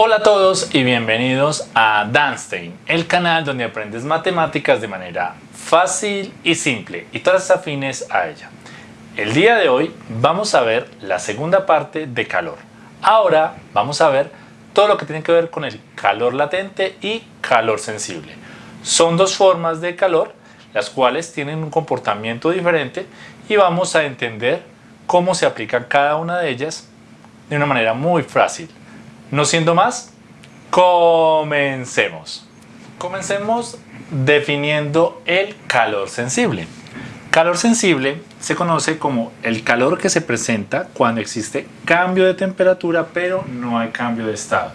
Hola a todos y bienvenidos a Danstein, el canal donde aprendes matemáticas de manera fácil y simple y todas afines a ella. El día de hoy vamos a ver la segunda parte de calor. Ahora vamos a ver todo lo que tiene que ver con el calor latente y calor sensible. Son dos formas de calor las cuales tienen un comportamiento diferente y vamos a entender cómo se aplica cada una de ellas de una manera muy fácil. No siendo más, comencemos. Comencemos definiendo el calor sensible. Calor sensible se conoce como el calor que se presenta cuando existe cambio de temperatura pero no hay cambio de estado.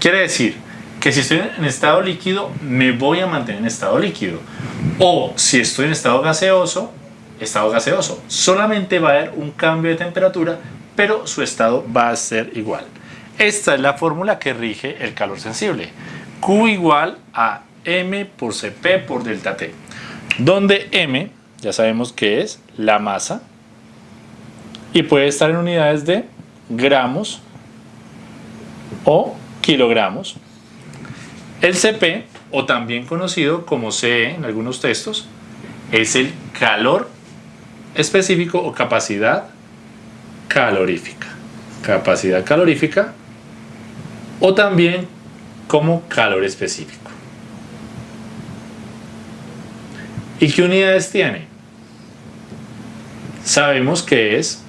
Quiere decir que si estoy en estado líquido me voy a mantener en estado líquido o si estoy en estado gaseoso, estado gaseoso. Solamente va a haber un cambio de temperatura pero su estado va a ser igual. Esta es la fórmula que rige el calor sensible. Q igual a M por Cp por delta T. Donde M, ya sabemos que es la masa, y puede estar en unidades de gramos o kilogramos. El Cp, o también conocido como CE en algunos textos, es el calor específico o capacidad calorífica. Capacidad calorífica o también como calor específico. ¿Y qué unidades tiene? Sabemos que es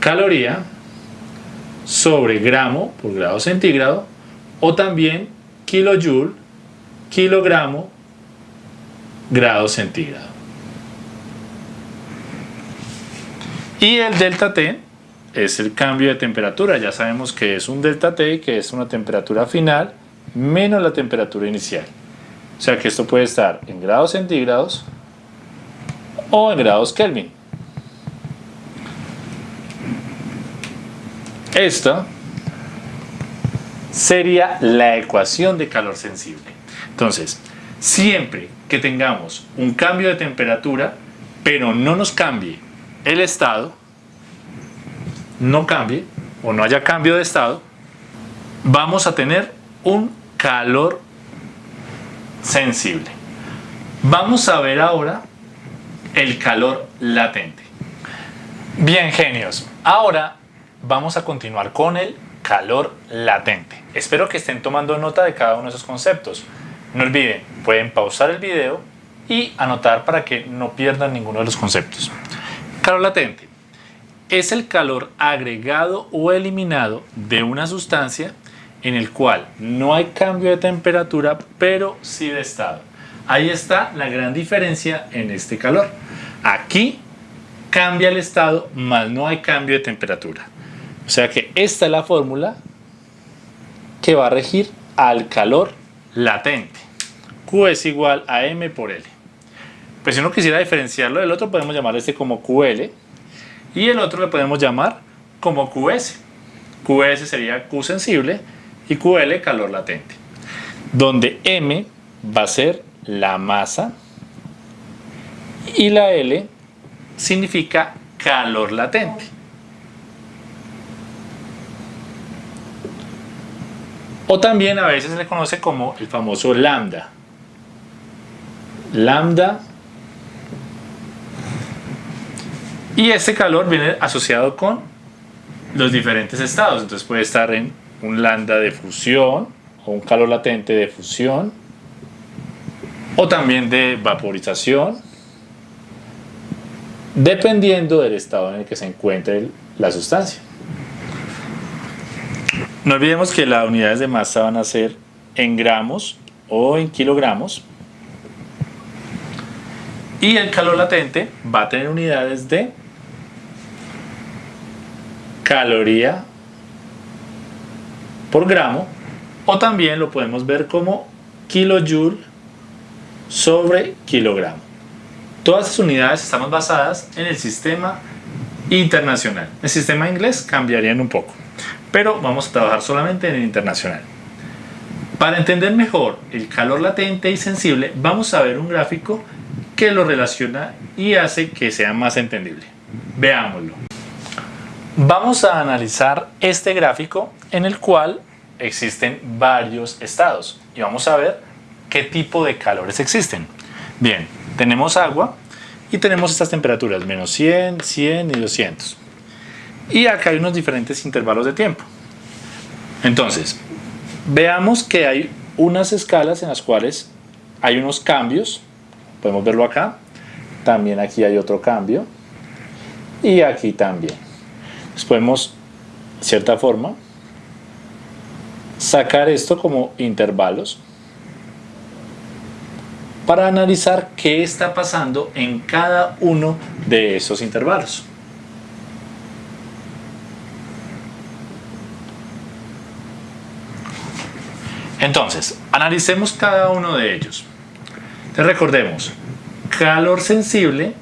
caloría sobre gramo por grado centígrado o también kilojoule, kilogramo, grado centígrado. Y el delta T es el cambio de temperatura. Ya sabemos que es un delta T, que es una temperatura final menos la temperatura inicial. O sea que esto puede estar en grados centígrados o en grados Kelvin. Esta sería la ecuación de calor sensible. Entonces, siempre que tengamos un cambio de temperatura, pero no nos cambie el estado, no cambie o no haya cambio de estado, vamos a tener un calor sensible. Vamos a ver ahora el calor latente. Bien genios, ahora vamos a continuar con el calor latente. Espero que estén tomando nota de cada uno de esos conceptos. No olviden, pueden pausar el video y anotar para que no pierdan ninguno de los conceptos. Calor latente es el calor agregado o eliminado de una sustancia en el cual no hay cambio de temperatura, pero sí de estado. Ahí está la gran diferencia en este calor. Aquí cambia el estado, más no hay cambio de temperatura. O sea que esta es la fórmula que va a regir al calor latente. Q es igual a M por L. Pues si uno quisiera diferenciarlo del otro, podemos llamar este como QL, y el otro le podemos llamar como QS. QS sería Q sensible y QL calor latente. Donde M va a ser la masa y la L significa calor latente. O también a veces se le conoce como el famoso lambda. Lambda Y este calor viene asociado con los diferentes estados. Entonces puede estar en un lambda de fusión o un calor latente de fusión o también de vaporización dependiendo del estado en el que se encuentre la sustancia. No olvidemos que las unidades de masa van a ser en gramos o en kilogramos y el calor latente va a tener unidades de caloría por gramo o también lo podemos ver como kilojoule sobre kilogramo. Todas estas unidades están basadas en el sistema internacional. El sistema inglés cambiarían un poco, pero vamos a trabajar solamente en el internacional. Para entender mejor el calor latente y sensible, vamos a ver un gráfico que lo relaciona y hace que sea más entendible. Veámoslo. Vamos a analizar este gráfico en el cual existen varios estados y vamos a ver qué tipo de calores existen. Bien, tenemos agua y tenemos estas temperaturas, menos 100, 100 y 200. Y acá hay unos diferentes intervalos de tiempo. Entonces, veamos que hay unas escalas en las cuales hay unos cambios. Podemos verlo acá. También aquí hay otro cambio. Y aquí también. Podemos, de cierta forma, sacar esto como intervalos para analizar qué está pasando en cada uno de esos intervalos. Entonces, analicemos cada uno de ellos. Entonces, recordemos, calor sensible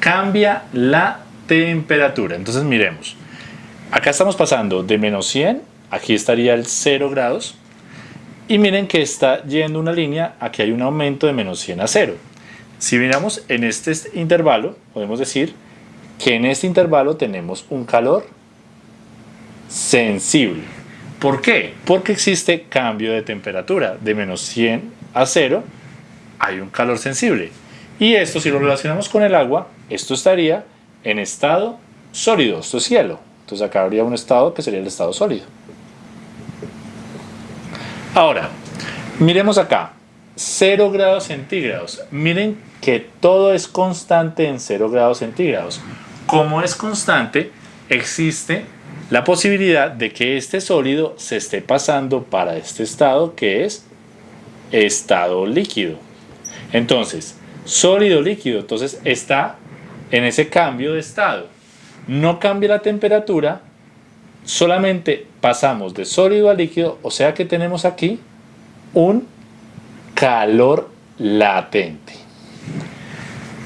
cambia la temperatura. Entonces miremos, acá estamos pasando de menos 100, aquí estaría el 0 grados, y miren que está yendo una línea, aquí hay un aumento de menos 100 a 0. Si miramos en este intervalo, podemos decir que en este intervalo tenemos un calor sensible. ¿Por qué? Porque existe cambio de temperatura. De menos 100 a 0 hay un calor sensible. Y esto si lo relacionamos con el agua, esto estaría en estado sólido, esto es cielo. Entonces acá habría un estado que sería el estado sólido. Ahora, miremos acá, 0 grados centígrados. Miren que todo es constante en 0 grados centígrados. Como es constante, existe la posibilidad de que este sólido se esté pasando para este estado que es estado líquido. Entonces, sólido líquido, entonces está en ese cambio de estado. No cambia la temperatura, solamente pasamos de sólido a líquido, o sea que tenemos aquí un calor latente.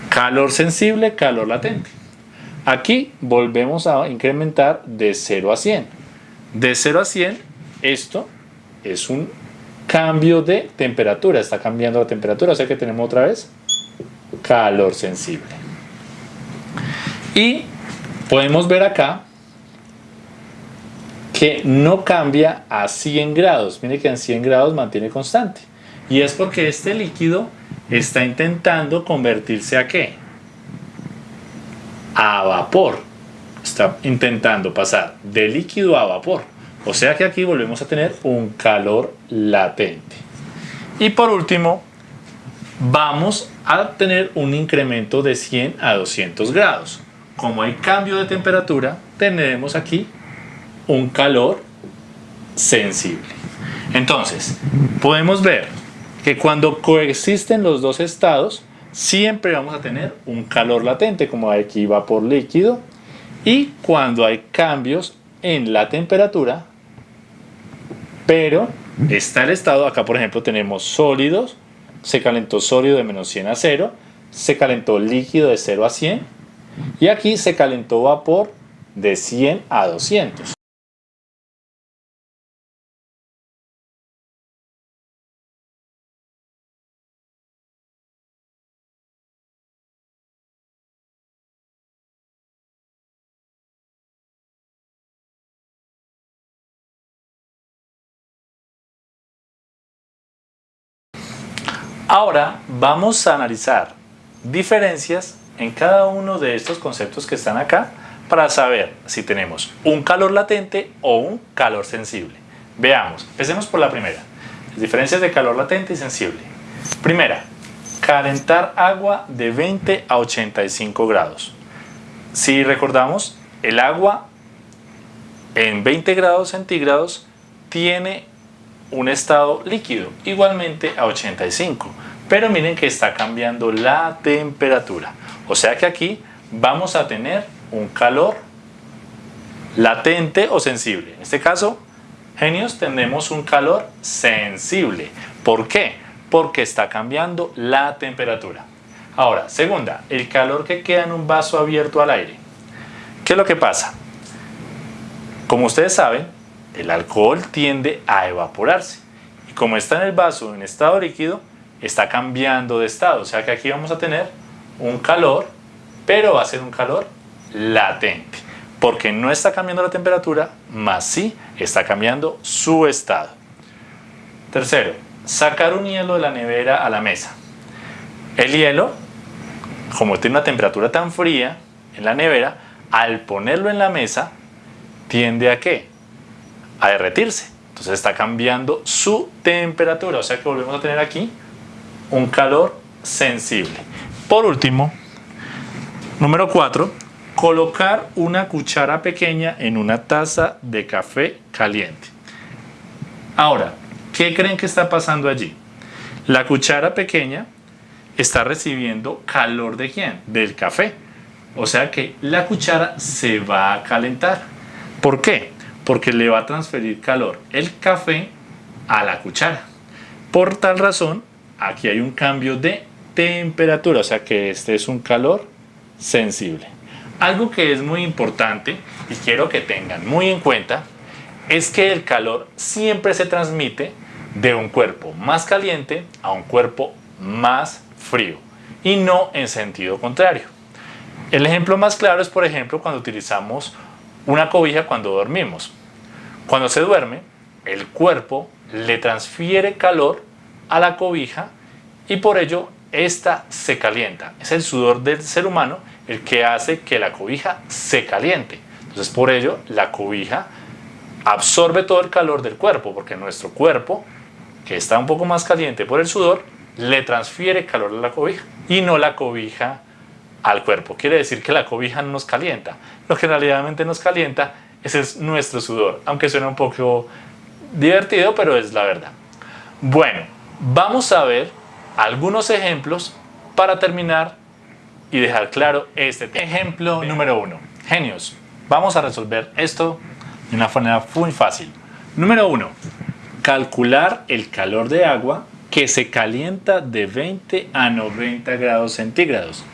Calor sensible, calor latente. Aquí volvemos a incrementar de 0 a 100. De 0 a 100, esto es un cambio de temperatura, está cambiando la temperatura, o sea que tenemos otra vez calor sensible. Y podemos ver acá que no cambia a 100 grados. Mire que en 100 grados mantiene constante. Y es porque este líquido está intentando convertirse a qué? a vapor. Está intentando pasar de líquido a vapor. O sea que aquí volvemos a tener un calor latente. Y por último, vamos a tener un incremento de 100 a 200 grados. Como hay cambio de temperatura, tendremos aquí un calor sensible. Entonces, podemos ver que cuando coexisten los dos estados, siempre vamos a tener un calor latente, como aquí vapor líquido, y cuando hay cambios en la temperatura, pero está el estado, acá por ejemplo tenemos sólidos, se calentó sólido de menos 100 a 0, se calentó líquido de 0 a 100, y aquí se calentó vapor de 100 a 200. Ahora vamos a analizar diferencias en cada uno de estos conceptos que están acá para saber si tenemos un calor latente o un calor sensible. Veamos, empecemos por la primera. Las diferencias de calor latente y sensible. Primera, calentar agua de 20 a 85 grados. Si recordamos, el agua en 20 grados centígrados tiene un estado líquido, igualmente a 85. Pero miren que está cambiando la temperatura. O sea que aquí vamos a tener un calor latente o sensible. En este caso, genios, tenemos un calor sensible. ¿Por qué? Porque está cambiando la temperatura. Ahora, segunda, el calor que queda en un vaso abierto al aire. ¿Qué es lo que pasa? Como ustedes saben, el alcohol tiende a evaporarse. Y como está en el vaso en estado líquido, está cambiando de estado. O sea que aquí vamos a tener un calor, pero va a ser un calor latente. porque no está cambiando la temperatura, más sí está cambiando su estado. Tercero, sacar un hielo de la nevera a la mesa. El hielo, como tiene una temperatura tan fría en la nevera, al ponerlo en la mesa, tiende a qué? A derretirse. Entonces está cambiando su temperatura. O sea que volvemos a tener aquí un calor sensible. Por último, número 4, colocar una cuchara pequeña en una taza de café caliente. Ahora, ¿qué creen que está pasando allí? La cuchara pequeña está recibiendo calor de quién? Del café. O sea que la cuchara se va a calentar. ¿Por qué? Porque le va a transferir calor el café a la cuchara. Por tal razón, aquí hay un cambio de temperatura, o sea que este es un calor sensible. Algo que es muy importante y quiero que tengan muy en cuenta es que el calor siempre se transmite de un cuerpo más caliente a un cuerpo más frío y no en sentido contrario. El ejemplo más claro es por ejemplo cuando utilizamos una cobija cuando dormimos. Cuando se duerme, el cuerpo le transfiere calor a la cobija y por ello esta se calienta. Es el sudor del ser humano el que hace que la cobija se caliente. Entonces por ello la cobija absorbe todo el calor del cuerpo, porque nuestro cuerpo, que está un poco más caliente por el sudor, le transfiere calor a la cobija y no la cobija al cuerpo. Quiere decir que la cobija no nos calienta. Lo que realmente nos calienta ese es nuestro sudor, aunque suena un poco divertido, pero es la verdad. Bueno, vamos a ver algunos ejemplos para terminar y dejar claro este tema. Ejemplo número uno. Genios. Vamos a resolver esto de una manera muy fácil. Número uno. Calcular el calor de agua que se calienta de 20 a 90 grados centígrados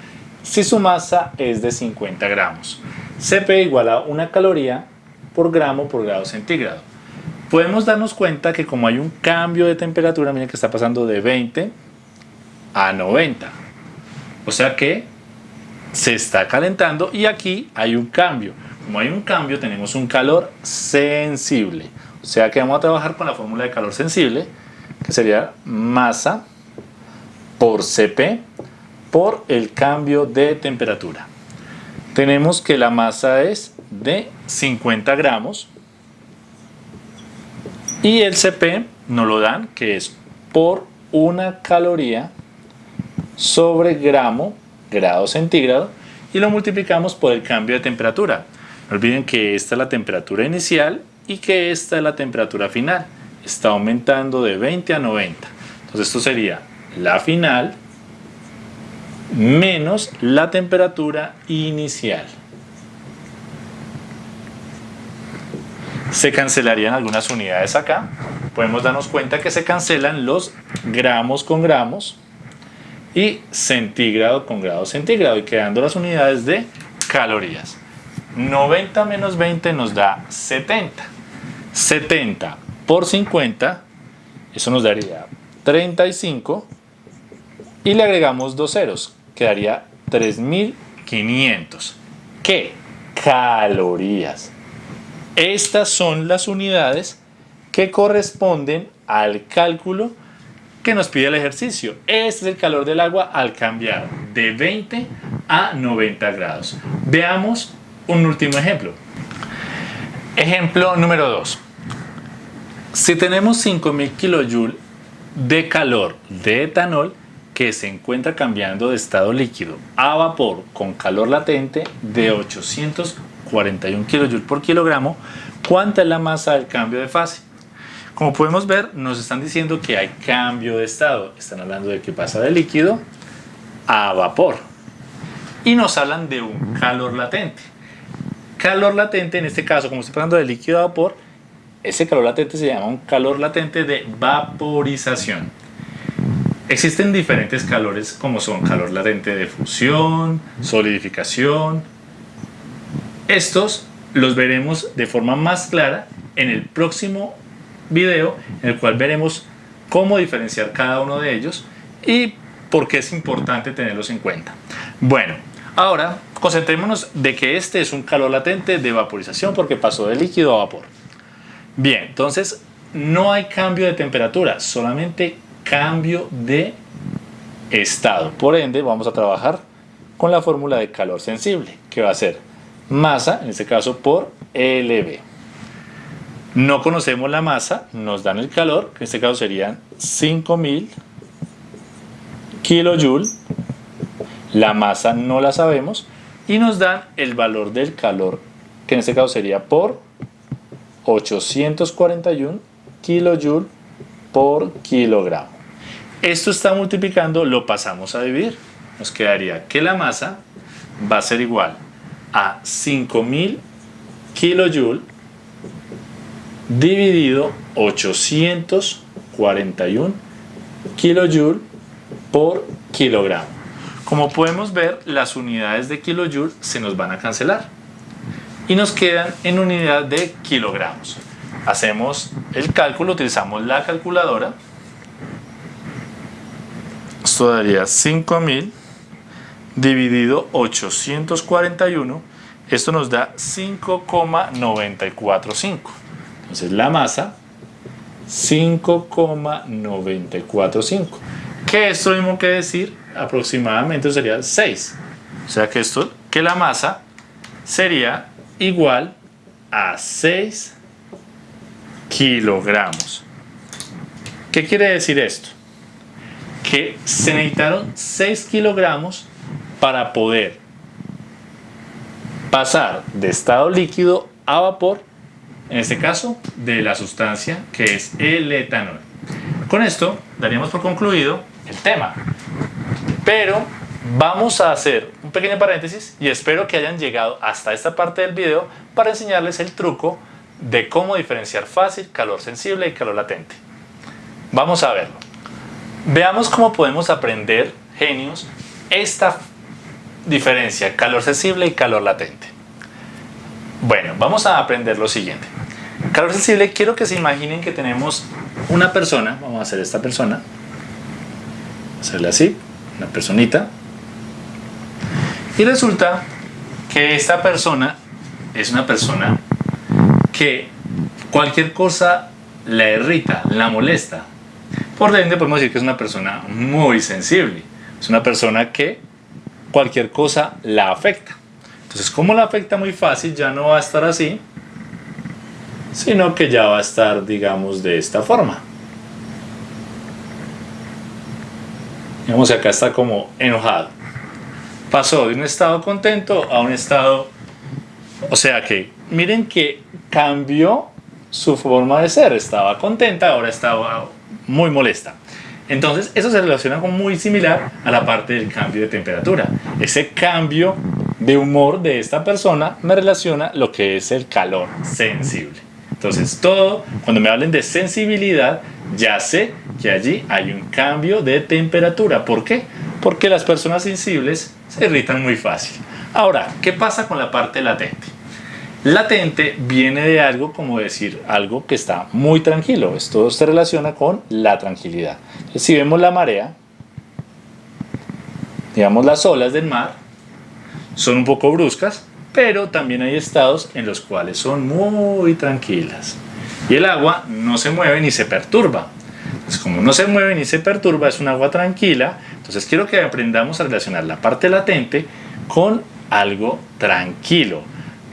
si su masa es de 50 gramos. Cp igual a una caloría por gramo por grado centígrado. Podemos darnos cuenta que como hay un cambio de temperatura, miren que está pasando de 20 a 90. O sea que se está calentando y aquí hay un cambio. Como hay un cambio, tenemos un calor sensible. O sea que vamos a trabajar con la fórmula de calor sensible, que sería masa por Cp por el cambio de temperatura. Tenemos que la masa es de 50 gramos y el Cp nos lo dan que es por una caloría sobre gramo grado centígrado y lo multiplicamos por el cambio de temperatura. No olviden que esta es la temperatura inicial y que esta es la temperatura final. Está aumentando de 20 a 90. Entonces esto sería la final menos la temperatura inicial. Se cancelarían algunas unidades acá. Podemos darnos cuenta que se cancelan los gramos con gramos y centígrado con grado centígrado y quedando las unidades de calorías. 90 menos 20 nos da 70. 70 por 50, eso nos daría 35 y le agregamos dos ceros, quedaría 3500. ¿Qué? Calorías. Estas son las unidades que corresponden al cálculo que nos pide el ejercicio. Este es el calor del agua al cambiar de 20 a 90 grados. Veamos un último ejemplo. Ejemplo número 2. Si tenemos 5000 kJ de calor de etanol que se encuentra cambiando de estado líquido a vapor con calor latente de 841 kJ por kilogramo, ¿cuánta es la masa del cambio de fase? Como podemos ver, nos están diciendo que hay cambio de estado. Están hablando de que pasa de líquido a vapor. Y nos hablan de un calor latente. Calor latente, en este caso, como estoy hablando de líquido a vapor, ese calor latente se llama un calor latente de vaporización. Existen diferentes calores como son calor latente de fusión, solidificación. Estos los veremos de forma más clara en el próximo video en el cual veremos cómo diferenciar cada uno de ellos y por qué es importante tenerlos en cuenta. Bueno, Ahora, concentrémonos de que este es un calor latente de vaporización porque pasó de líquido a vapor. Bien, entonces no hay cambio de temperatura, solamente cambio de estado. Por ende, vamos a trabajar con la fórmula de calor sensible, que va a ser masa, en este caso por LB. No conocemos la masa, nos dan el calor, que en este caso serían 5000 kJ. La masa no la sabemos y nos dan el valor del calor, que en este caso sería por 841 kJ por kilogramo. Esto está multiplicando, lo pasamos a dividir. Nos quedaría que la masa va a ser igual a 5000 kJ dividido 841 kJ por kilogramo. Como podemos ver, las unidades de kilojoule se nos van a cancelar y nos quedan en unidad de kilogramos. Hacemos el cálculo, utilizamos la calculadora. Esto daría 5000 dividido 841. Esto nos da 5,945. Entonces la masa 5,945. Que esto mismo que decir aproximadamente sería 6. O sea que esto, que la masa sería igual a 6 kilogramos. ¿Qué quiere decir esto? Que se necesitaron 6 kilogramos para poder pasar de estado líquido a vapor en este caso de la sustancia que es el etanol. Con esto daríamos por concluido el tema, pero vamos a hacer un pequeño paréntesis y espero que hayan llegado hasta esta parte del video para enseñarles el truco de cómo diferenciar fácil calor sensible y calor latente. Vamos a verlo. Veamos cómo podemos aprender, genios, esta diferencia calor sensible y calor latente. Bueno, vamos a aprender lo siguiente. Calor sensible, quiero que se imaginen que tenemos una persona, vamos a hacer esta persona, hacerle así, una personita, y resulta que esta persona es una persona que cualquier cosa la irrita, la molesta. Por ende podemos decir que es una persona muy sensible, es una persona que cualquier cosa la afecta. Entonces, como la afecta muy fácil, ya no va a estar así, sino que ya va a estar, digamos, de esta forma. Digamos que acá está como enojado. Pasó de un estado contento a un estado... O sea que, miren que cambió su forma de ser. Estaba contenta, ahora estaba muy molesta. Entonces, eso se relaciona con muy similar a la parte del cambio de temperatura. Ese cambio de humor de esta persona me relaciona lo que es el calor sensible. Entonces todo, cuando me hablen de sensibilidad, ya sé que allí hay un cambio de temperatura. ¿Por qué? Porque las personas sensibles se irritan muy fácil. Ahora, ¿qué pasa con la parte latente? Latente viene de algo como decir algo que está muy tranquilo. Esto se relaciona con la tranquilidad. si vemos la marea, digamos las olas del mar, son un poco bruscas, pero también hay estados en los cuales son muy tranquilas. Y el agua no se mueve ni se perturba. Entonces, como no se mueve ni se perturba, es un agua tranquila. Entonces, quiero que aprendamos a relacionar la parte latente con algo tranquilo,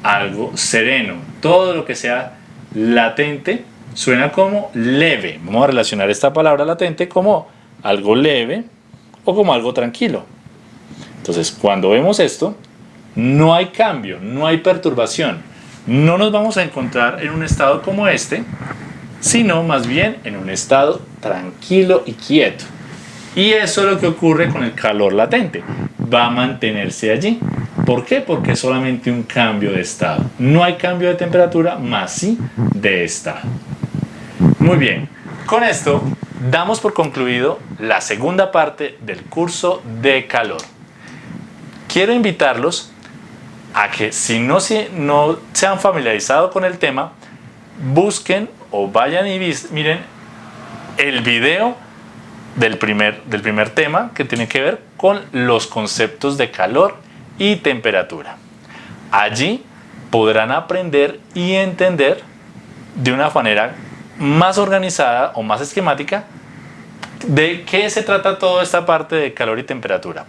algo sereno. Todo lo que sea latente suena como leve. Vamos a relacionar esta palabra latente como algo leve o como algo tranquilo. Entonces, cuando vemos esto, no hay cambio, no hay perturbación. No nos vamos a encontrar en un estado como este, sino más bien en un estado tranquilo y quieto. Y eso es lo que ocurre con el calor latente. Va a mantenerse allí. ¿Por qué? Porque es solamente un cambio de estado. No hay cambio de temperatura, más sí de estado. Muy bien, con esto damos por concluido la segunda parte del curso de calor. Quiero invitarlos a que si no, no se han familiarizado con el tema, busquen o vayan y miren el video del primer, del primer tema que tiene que ver con los conceptos de calor y temperatura. Allí podrán aprender y entender de una manera más organizada o más esquemática de qué se trata toda esta parte de calor y temperatura.